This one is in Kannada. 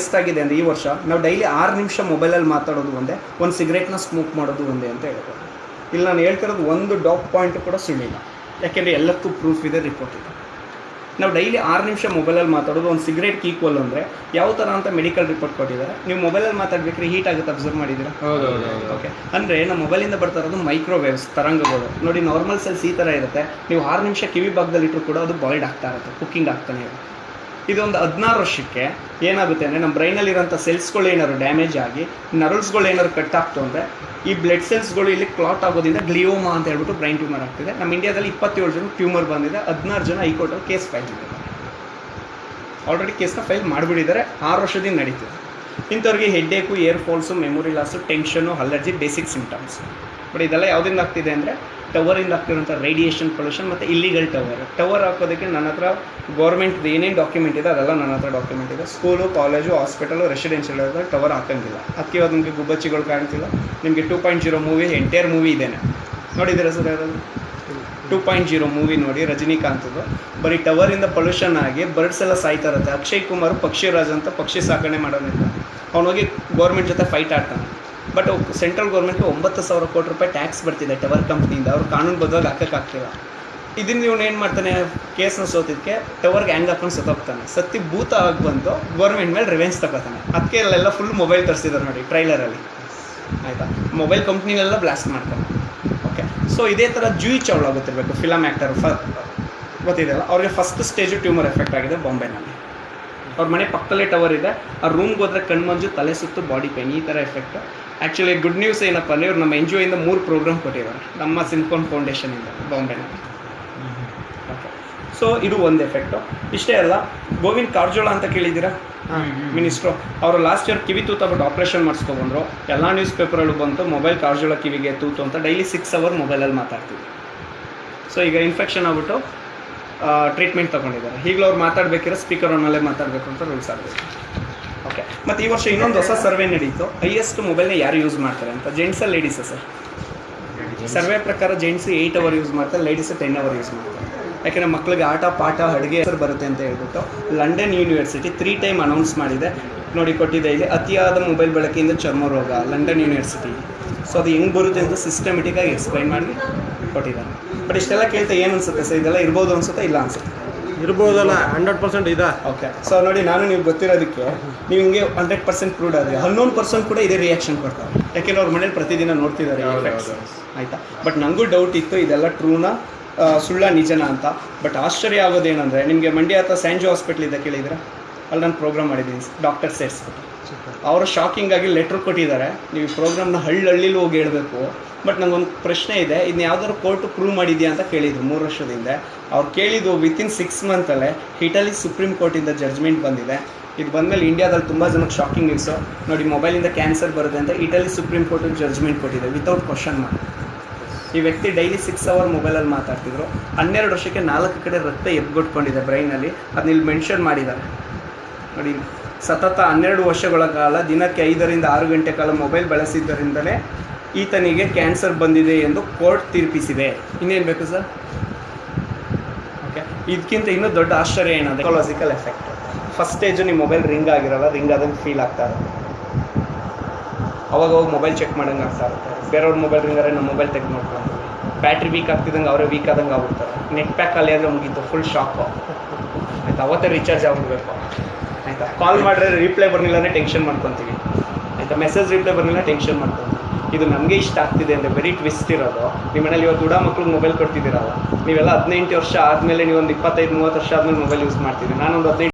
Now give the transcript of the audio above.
ಎಷ್ಟಾಗಿದೆ ಅಂದರೆ ಈ ವರ್ಷ ನಾವು ಡೈಲಿ ಆರು ನಿಮಿಷ ಮೊಬೈಲಲ್ಲಿ ಮಾತಾಡೋದು ಒಂದೇ ಒಂದು ಸಿಗರೇಟ್ನ ಸ್ಮೋಕ್ ಮಾಡೋದು ಒಂದೇ ಅಂತ ಹೇಳ್ಬೋದು. ಇಲ್ಲಿ ನಾನು ಹೇಳ್ತಿರೋದು ಒಂದು ಡಾಕ್ ಪಾಯಿಂಟ್ ಕೂಡ ಸುಳ್ಳಿಲ್ಲ. ಯಾಕೆಂದರೆ ಎಲ್ಲಕ್ಕೂ ಪ್ರೂಫ್ ಇದೆ ರಿಪೋರ್ಟ್ ಇದೆ. ನಾವು ಡೈಲಿ ಆರು ನಿಮಿಷ ಮೊಬೈಲಲ್ಲಿ ಮಾತಾಡೋದು ಒಂದು ಸಿಗರೇಟ್ ಈಕ್ವಲ್ ಅಂದರೆ ಯಾವ ಥರ ಅಂತ ಮೆಡಿಕಲ್ ರಿಪೋರ್ಟ್ ಕೊಟ್ಟಿದ್ದಾರೆ. ನೀವು ಮೊಬೈಲಲ್ಲಿ ಮಾತಾಡ್ಬೇಕ್ರೆ ಹೀಟ್ ಆಗುತ್ತೆ ಅಬ್ಸರ್ವ್ ಮಾಡಿದ್ದೀರಾ? ಹೌದು ಹೌದು ಹೌದು. ಓಕೆ ಅಂದರೆ ನಮ್ಮ ಮೊಬೈಲಿಂದ ಬರ್ತಾ ಇರೋದು ಮೈಕ್ರೋವೇವ್ಸ್ ತರಂಗಗಳು. ನೋಡಿ ನಾರ್ಮಲ್ ಸೆಲ್ಸ್ ಈ ಥರ ಇರುತ್ತೆ. ನೀವು ಆರು ನಿಮಿಷ ಕಿವಿ ಭಾಗದಲ್ಲಿ ಇಟ್ಟರು ಕೂಡ ಅದು ಬಾಯ್ಡ್ ಆಗ್ತಾ ಇರುತ್ತೆ ಕುಕ್ಕಿಂಗ್ ಆಗ್ತಾನೆ ಇರುತ್ತೆ. ಇದೊಂದು ಹದಿನಾರು ವರ್ಷಕ್ಕೆ ಏನಾಗುತ್ತೆ ಅಂದರೆ ನಮ್ಮ ಬ್ರೈನಲ್ಲಿರೋಂಥ ಸೆಲ್ಸ್ಗಳು ಏನಾದ್ರು ಡ್ಯಾಮೇಜ್ ಆಗಿ ನರ್ವ್ಸ್ಗಳು ಏನಾದ್ರು ಕಟ್ ಆಗ್ತು ಅಂದರೆ, ಈ ಬ್ಲಡ್ ಸೆಲ್ಸ್ಗಳು ಇಲ್ಲಿ ಕ್ಲಾಟ್ ಆಗೋದ್ರಿಂದ ಗ್ಲಿಯೋಮಾ ಅಂತ ಹೇಳ್ಬಿಟ್ಟು ಬ್ರೈನ್ ಟ್ಯೂಮರ್ ಆಗ್ತಿದೆ. ನಮ್ಮ ಇಂಡಿಯಾದಲ್ಲಿ ಇಪ್ಪತ್ತೇಳು ಜನ ಟ್ಯೂಮರ್ ಬಂದಿದೆ, ಹದಿನಾರು ಜನ ಹೈಕೋರ್ಟಲ್ಲಿ ಕೇಸ್ ಫೈಲ್ ಮಾಡಿದ್ದಾರೆ. ಆಲ್ರೆಡಿ ಕೇಸ್ನ ಫೈಲ್ ಮಾಡಿಬಿಟ್ಟಿದ್ದಾರೆ, ಆರು ವರ್ಷದಿಂದ ನಡೀತಿದೆ. ಇಂಥವ್ರಿಗೆ headache hair falls, memory loss, tension, allergy, basic symptoms but ಇದೆಲ್ಲ ಯಾವುದರಿಂದ ಆಗ್ತಿದೆ ಅಂದರೆ ಟವರಿಂದ ಆಗ್ತಿರೋಂಥ ರೇಡಿಯೇಷನ್ ಪೊಲ್ಯೂಷನ್ ಮತ್ತು ಇಲ್ಲಿಗಲ್ ಟವರ್ ಟವರ್ ಹಾಕೋದಕ್ಕೆ ನನ್ನ ಹತ್ರ ಗೌರ್ಮೆಂಟ್ ಏನೇನು ಡಾಕ್ಯುಮೆಂಟ್ ಇದೆ ಅದೆಲ್ಲ ನನ್ನ ಹತ್ರ ಡಾಕ್ಯುಮೆಂಟ್ ಇದೆ. School college hospital residential tower ಹಾಕಂಗಿಲ್ಲ. ಅದಕ್ಕೆ ಇವಾಗ ನಿಮಗೆ ಗುಬ್ಬಚ್ಚಿಗಳು ಕಾಣ್ತಿಲ್ಲ. ನಿಮಗೆ two point zero movie entire movie ಇದೇನೆ. ನೋಡಿದ್ದೀರಾ ಸರ್ ಯಾರು ಟೂ ಪಾಯಿಂಟ್ ಜೀರೋ ಮೂವಿ ನೋಡಿ ರಜನಿಕಾಂತದ್ದು ಬರೀ ಟವರಿಂದ ಪೊಲ್ಯೂಷನ್ ಆಗಿ ಬರ್ಡ್ಸ್ ಎಲ್ಲ ಸಾಯ್ತಾ ಇರುತ್ತೆ. ಅಕ್ಷಯ್ ಕುಮಾರ್, ಪಕ್ಷಿರಾಜ್ ಅಂತ ಪಕ್ಷಿ ಸಾಕಣೆ ಮಾಡೋದಿಲ್ಲ ಅವನೋಗಿ ಗೌರ್ಮೆಂಟ್ ಜೊತೆ ಫೈಟ್ ಆಡ್ತಾನೆ. ಬಟ್ ಸೆಂಟ್ರಲ್ ಗೌರ್ಮೆಂಟ್ಗೆ ಒಂಬತ್ತು ಸಾವಿರ ಕೋಟಿ ರೂಪಾಯಿ ಟ್ಯಾಕ್ಸ್ ಬರ್ತಿದೆ ಟವರ್ ಕಂಪ್ನಿಯಿಂದ ಅವ್ರು ಕಾನೂನು ಬದ್ಧವಾಗಿ ಹಾಕೋಕ್ಕಾಗ್ತಿಲ್ಲ ಇದನ್ನ ಇವನು ಏನು ಮಾಡ್ತಾನೆ? ಕೇಸ್ನ ಸೋತಿದ್ದಕ್ಕೆ ಟವರ್ಗೆ ಹ್ಯಾಂಗ್ ಹಾಕೊಂಡು ಸತ್ತೋಗ್ತಾನೆ. ಸತ್ತಿ ಭೂತ ಆಗಿ ಬಂದು ಗೌರ್ಮೆಂಟ್ ಮೇಲೆ ರಿವೆನ್ಸ್ ತಗೋತಾನೆ. ಅದಕ್ಕೆ ಅಲ್ಲೆಲ್ಲ ಫುಲ್ ಮೊಬೈಲ್ ತರಿಸಿದ್ದಾರೆ ನೋಡಿ ಟ್ರೈಲರಲ್ಲಿ ಆಯಿತಾ? ಮೊಬೈಲ್ ಕಂಪ್ನಿನೆಲ್ಲ ಬ್ಲಾಸ್ಟ್ ಮಾಡ್ತಾನೆ ಓಕೆ ಸೊ ಇದೇ ಥರ ಜೂಯಿ ಚೌಳ ಗೊತ್ತಿರಬೇಕು ಫಿಲಮ್ ಆ್ಯಕ್ಟರ್ ಫ ಗೊತ್ತಿದೆಯಲ್ಲ? ಅವ್ರಿಗೆ ಫಸ್ಟ್ ಸ್ಟೇಜು ಟ್ಯೂಮರ್ ಎಫೆಕ್ಟ್ ಆಗಿದೆ ಬಾಂಬೆನಲ್ಲಿ ಅವ್ರ ಮನೆ ಪಕ್ಕದಲ್ಲಿ ಟವರ್ ಇದೆ. ಆ ರೂಮ್ಗೆ ಹೋದ್ರೆ ಕಣ್ಮಂಜು, ತಲೆ ಸುತ್ತು ಬಾಡಿ ಪೇನ್ ಈ ಥರ ಎಫೆಕ್ಟ್ ಆ್ಯಕ್ಚುಲಿ ಗುಡ್ ನ್ಯೂಸ್ ಏನಪ್ಪ ಅಂದರೆ ಇವ್ರು ನಮ್ಮ ಎನ್ ಜಿ ಒಯಿಂದ ಮೂರು ಪ್ರೋಗ್ರಾಮ್ ಕೊಟ್ಟಿದ್ದಾರೆ. ನಮ್ಮ ಸಿನ್ಕೋನ್ ಫೌಂಡೇಶನಿಂದ ಬಾಂಬೆನಲ್ಲಿ ಓಕೆ ಸೊ ಇದು ಒಂದು ಎಫೆಕ್ಟು ಇಷ್ಟೇ ಅಲ್ಲ ಗೋವಿಂದ್ ಕಾರ್ಜೋಳ ಅಂತ ಕೇಳಿದ್ದೀರಾ? ಮಿನಿಸ್ಟ್ರು ಅವರು ಲಾಸ್ಟ್ ಇಯರ್ ಕಿವಿ ತೂತಬಿಟ್ಟು ಆಪ್ರೇಷನ್ ಮಾಡಿಸ್ಕೊಬಂದ್ರು ಎಲ್ಲ ನ್ಯೂಸ್ ಪೇಪರಲ್ಲೂ ಬಂತು ಮೊಬೈಲ್ ಕಾರ್ಜೋಳ ಕಿವಿಗೆ ತೂತು ಅಂತ ಡೈಲಿ ಸಿಕ್ಸ್ ಅವರ್ ಮೊಬೈಲಲ್ಲಿ ಮಾತಾಡ್ತೀವಿ ಸೊ ಈಗ ಇನ್ಫೆಕ್ಷನ್ ಆಗ್ಬಿಟ್ಟು ಟ್ರೀಟ್ಮೆಂಟ್ ತೊಗೊಂಡಿದ್ದಾರೆ. ಈಗಲೂ ಅವ್ರು ಮಾತಾಡಬೇಕಿರೋ ಸ್ಪೀಕರ್ ಆನಲ್ಲೇ ಮಾತಾಡಬೇಕು ಅಂತ ರೂಲ್ಸ್ ಆಗಬೇಕು ಓಕೆ ಮತ್ತು ಈ ವರ್ಷ ಇನ್ನೊಂದು ಹೊಸ ಸರ್ವೆ ನಡೀತು. ಹೈಯೆಸ್ಟ್ ಮೊಬೈಲ್ನ ಯಾರು ಯೂಸ್ ಮಾಡ್ತಾರೆ ಅಂತ? ಜೆಂಟ್ಸಾ ಲೇಡೀಸಾ ಸರ್? ಸರ್ವೆ ಪ್ರಕಾರ ಜೆಂಟ್ಸ್ ಏಯ್ಟ್ ಅವರ್ ಯೂಸ್ ಮಾಡ್ತಾರೆ ಲೇಡೀಸ್ ಟೆನ್ ಅವರ್ ಯೂಸ್ ಮಾಡ್ತಾರೆ. ಯಾಕೆಂದರೆ ಮಕ್ಕಳಿಗೆ ಆಟ ಪಾಠ ಅಡುಗೆ ಹೆಸರು ಬರುತ್ತೆ ಅಂತ ಹೇಳ್ಬಿಟ್ಟು London university three time announce ಮಾಡಿದೆ. ನೋಡಿ ಕೊಟ್ಟಿದೆ ಇಲ್ಲಿ ಅತಿಯಾದ ಮೊಬೈಲ್ ಬಳಕೆಯಿಂದ ಚರ್ಮ ರೋಗ ಲಂಡನ್ ಯೂನಿವರ್ಸಿಟಿ ಸೊ ಅದು ಹೆಂಗೆ ಬರುತ್ತೆ ಅಂತ ಸಿಸ್ಟಮೆಟಿಕ್ಕಾಗಿ ಎಕ್ಸ್ಪ್ಲೈನ್ ಮಾಡಿ ಕೊಟ್ಟಿದ್ದಾರೆ. ಬಟ್ ಇಷ್ಟೆಲ್ಲ ಕೇಳ್ತಾ ಏನು ಅನ್ಸುತ್ತೆ ಸರ್? ಇದೆಲ್ಲ ಇರ್ಬೋದು ಅನ್ಸುತ್ತೆ ಇಲ್ಲ ಅನ್ಸುತ್ತೆ? ಇರ್ಬೋದಲ್ಲ ಹಂಡ್ರೆಡ್ ಪರ್ಸೆಂಟ್ ಇದಾ? ಓಕೆ ಸೊ ನೋಡಿ ನಾನು ನೀವು ಗೊತ್ತಿರೋದಕ್ಕೆ ನೀವು ಹಿಂಗೆ ಹಂಡ್ರೆಡ್ ಪರ್ಸೆಂಟ್ ಪ್ರೂಡ್ ಆದರೆ ಹನ್ನೊಂದು ಪರ್ಸೆಂಟ್ ಕೂಡ ಇದೇ ರಿಯಾಕ್ಷನ್ ಕೊಡ್ತಾರೆ. ಯಾಕೆಂದ್ರೆ ಅವ್ರ ಮನೇಲಿ ಪ್ರತಿದಿನ ನೋಡ್ತಿದ್ದಾರೆ ಆಯಿತಾ? ಬಟ್ ನನಗೂ ಡೌಟ್ ಇತ್ತು ಇದೆಲ್ಲ ಟ್ರೂನ ಸುಳ್ಳ ನಿಜನ ಅಂತ. ಬಟ್ ಆಶ್ಚರ್ಯ ಆಗೋದೇನೆಂದರೆ ನಿಮಗೆ ಮಂಡ್ಯ ಅಥವಾ ಸ್ಯಾಂಜು ಹಾಸ್ಪಿಟ್ಲ್ ಇದೆ ಕೇಳಿದ್ರೆ ಅಲ್ಲಿ ನಾನು ಪ್ರೋಗ್ರಾಮ್ ಮಾಡಿದ್ದೀನಿ ಡಾಕ್ಟರ್ ಸೇರಿಸ್ಬಿಟ್ಟು ಅವರು ಶಾಕಿಂಗ್ ಆಗಿ ಲೆಟ್ರ್ ಕೊಟ್ಟಿದ್ದಾರೆ. ನೀವು ಪ್ರೋಗ್ರಾಮ್ನ ಹಳ್ಳಿ ಹಳ್ಳಿಲಿ ಹೋಗಿ ಹೇಳಬೇಕು. ಬಟ್ ನನಗೊಂದು ಪ್ರಶ್ನೆ ಇದೆ ಇದನ್ನ ಯಾವ್ದಾದ್ರು ಕೋರ್ಟ್ ಪ್ರೂವ್ ಮಾಡಿದ್ಯಾ ಅಂತ ಕೇಳಿದ್ರು ಮೂರು ವರ್ಷದಿಂದ. ಅವ್ರು ಕೇಳಿದ್ದು ವಿತಿನ್ ಸಿಕ್ಸ್ ಮಂತಲ್ಲೇ ಇಟಲಿ ಸುಪ್ರೀಂ ಕೋರ್ಟಿಂದ ಜಡ್ಜ್ಮೆಂಟ್ ಬಂದಿದೆ. ಇದು ಬಂದಮೇಲೆ ಇಂಡಿಯಾದಲ್ಲಿ ತುಂಬ ಜನಕ್ಕೆ ಶಾಕಿಂಗ್ ನ್ಯೂಸು ನೋಡಿ ಮೊಬೈಲಿಂದ ಕ್ಯಾನ್ಸರ್ ಬರುತ್ತೆ ಅಂತ ಇಟಲಿ ಸುಪ್ರೀಂ ಕೋರ್ಟ್ ಜಡ್ಜ್ಮೆಂಟ್ ಕೊಟ್ಟಿದೆ ವಿತೌಟ್ ಕ್ವಶನ್ ಮಾಡಿ ಈ ವ್ಯಕ್ತಿ ಡೈಲಿ ಸಿಕ್ಸ್ ಅವರ್ ಮೊಬೈಲಲ್ಲಿ ಮಾತಾಡ್ತಿದ್ರು. ಹನ್ನೆರಡು ವರ್ಷಕ್ಕೆ ನಾಲ್ಕು ಕಡೆ ರಕ್ತ ಎಬ್ಗೊಟ್ಕೊಂಡಿದೆ ಬ್ರೈನಲ್ಲಿ ಅದನ್ನ ಇಲ್ಲಿ ಮೆನ್ಷನ್ ಮಾಡಿದ್ದಾರೆ. ನೋಡಿ, ಸತತ ಹನ್ನೆರಡು ವರ್ಷಗಳ ಕಾಲ, ದಿನಕ್ಕೆ ಐದರಿಂದ ಆರು ಗಂಟೆ ಕಾಲ ಮೊಬೈಲ್ ಬಳಸಿದ್ದರಿಂದಲೇ ಈತನಿಗೆ ಕ್ಯಾನ್ಸರ್ ಬಂದಿದೆ ಎಂದು ಕೋರ್ಟ್ ತೀರ್ಪಿಸಿದೆ. ಇನ್ನೇನು ಬೇಕು ಸರ್ ಓಕೆ ಇದಕ್ಕಿಂತ ಇನ್ನೂ ದೊಡ್ಡ ಆಶ್ಚರ್ಯ ಏನಂದ್ರೆ ಸೈಕಾಲಜಿಕಲ್ ಎಫೆಕ್ಟ್ ಫಸ್ಟ್ ಸ್ಟೇಜು ನಿಮ್ಮ ಮೊಬೈಲ್ ರಿಂಗ್ ಆಗಿರಲ್ಲ ರಿಂಗ್ ಆದಂಗೆ ಫೀಲ್ ಆಗ್ತಾ ಇರುತ್ತೆ. ಅವಾಗ ಮೊಬೈಲ್ ಚೆಕ್ ಮಾಡಂಗೆ ಆಗ್ತಾ ಇರುತ್ತೆ. ಬೇರೆಯವ್ರ ಮೊಬೈಲ್ ರಿಂಗಾರೆ ನಮ್ಮ ಮೊಬೈಲ್ ತೆಗೆದು ನೋಡ್ಕೊಂಡು ಬ್ಯಾಟ್ರಿ ವೀಕ್ ಆಗ್ತಿದ್ದಂಗೆ ಅವರೇ ವೀಕ್ ಆದಂಗೆ ಆಗ್ಬಿಡ್ತಾರೆ. ನೆಟ್ ಪ್ಯಾಕ್ ಅಲ್ಲಿ ಆದರೆ ಮುಗೀತು ಫುಲ್ ಶಾಕು ಆಯ್ತು? ಅವತ್ತೇ ರೀಚಾರ್ಜ್ ಆಗ್ಬಿಡ್ಬೇಕು. ಆಯ್ತಾ? ಕಾಲ್ ಮಾಡಿದ್ರೆ ರಿಪ್ಲೈ ಬರಲಿಲ್ಲ ಅಂದರೆ ಟೆನ್ಷನ್ ಮಾಡ್ಕೊತೀವಿ. ಆಯ್ತಾ? ಮೆಸೇಜ್ ರಿಪ್ಲೈ ಬರಲಿಲ್ಲ ಟೆನ್ಷನ್ ಮಾಡ್ಕೊತೀವಿ. ಇದು ನಮಗೆ ಇಷ್ಟ ಆಗ್ತಿದೆ ಅಂದರೆ ವೆರಿ ಟ್ವಿಸ್ಟ್ ಇರೋದು. ನಿಮ್ಮ ಮನೇಲಿ ಇವತ್ತು ಹುಡ ಮಕ್ಳಿಗೆ ಮೊಬೈಲ್ ಕೊಡ್ತಿದ್ದೀರಲ್ಲ, ನೀವೆಲ್ಲ ಹದಿನೆಂಟು ವರ್ಷ ಆದಮೇಲೆ ನೀವು ಒಂದು ಇಪ್ಪತ್ತೈದು, ಮೂವತ್ತು ವರ್ಷ ಆದಮೇಲೆ ಮೊಬೈಲ್ ಯೂಸ್ ಮಾಡ್ತೀರಿ ನಾನೊಂದು ಹದಿನೈದು